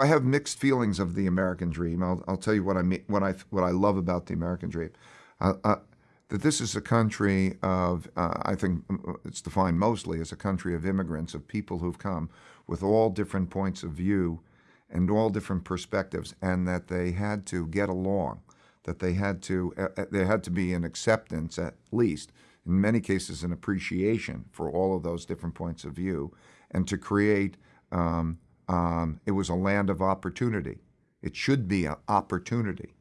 I have mixed feelings of the American dream. I'll, I'll tell you what I mean, what I what I love about the American dream. Uh, uh, that this is a country of, uh, I think it's defined mostly as a country of immigrants, of people who've come with all different points of view and all different perspectives, and that they had to get along, that they had to, uh, uh there had to be an acceptance at least, in many cases an appreciation for all of those different points of view, and to create um, um, it was a land of opportunity. It should be an opportunity.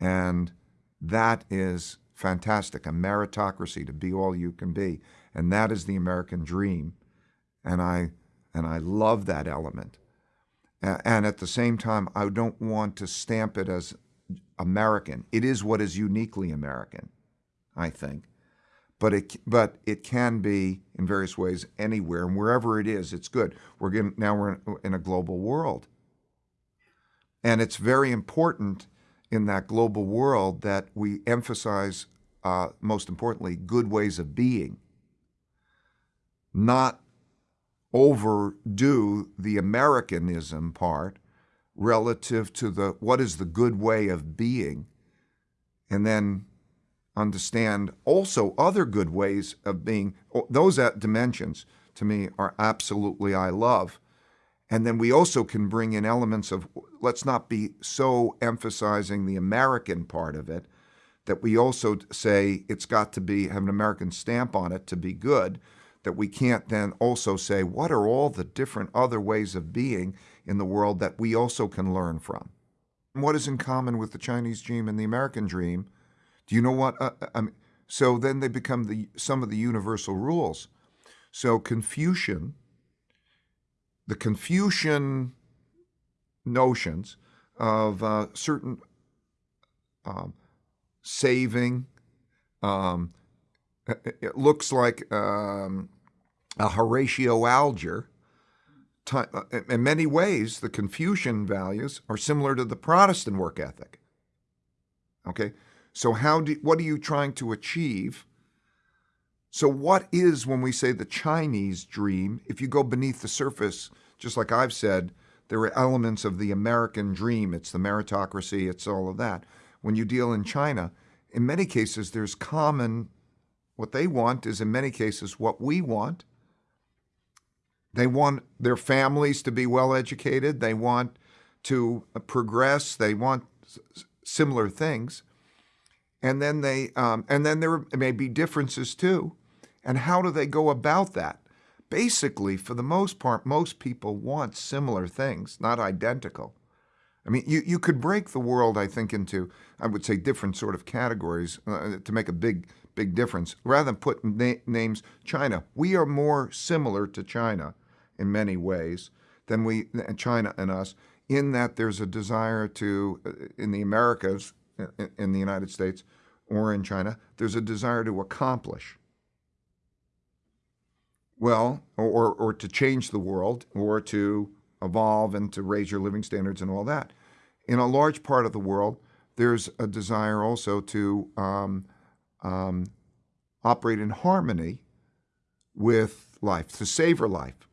And that is fantastic, a meritocracy to be all you can be. And that is the American dream. And I, and I love that element. And at the same time, I don't want to stamp it as American. It is what is uniquely American, I think but it but it can be in various ways anywhere and wherever it is it's good. We're getting, now we're in a global world. And it's very important in that global world that we emphasize uh, most importantly good ways of being. Not overdo the americanism part relative to the what is the good way of being and then understand also other good ways of being, those dimensions to me are absolutely I love. And then we also can bring in elements of, let's not be so emphasizing the American part of it, that we also say it's got to be, have an American stamp on it to be good, that we can't then also say, what are all the different other ways of being in the world that we also can learn from? what is in common with the Chinese dream and the American dream? Do you know what? Uh, uh, I mean, so then they become the some of the universal rules. So Confucian, the Confucian notions of uh, certain um, saving, um, it looks like um, a Horatio Alger. Uh, in many ways, the Confucian values are similar to the Protestant work ethic. Okay, so how do what are you trying to achieve? So what is when we say the Chinese dream? If you go beneath the surface, just like I've said, there are elements of the American dream. It's the meritocracy, it's all of that. When you deal in China, in many cases there's common what they want is in many cases what we want. They want their families to be well educated. They want to progress. They want similar things and then they um, and then there may be differences too. And how do they go about that? Basically, for the most part, most people want similar things, not identical. I mean, you, you could break the world, I think, into, I would say, different sort of categories uh, to make a big, big difference. Rather than put na names, China, we are more similar to China in many ways than we, China and us, in that there's a desire to, uh, in the Americas, in the United States or in China, there's a desire to accomplish. Well, or, or to change the world, or to evolve and to raise your living standards and all that. In a large part of the world, there's a desire also to um, um, operate in harmony with life, to savor life.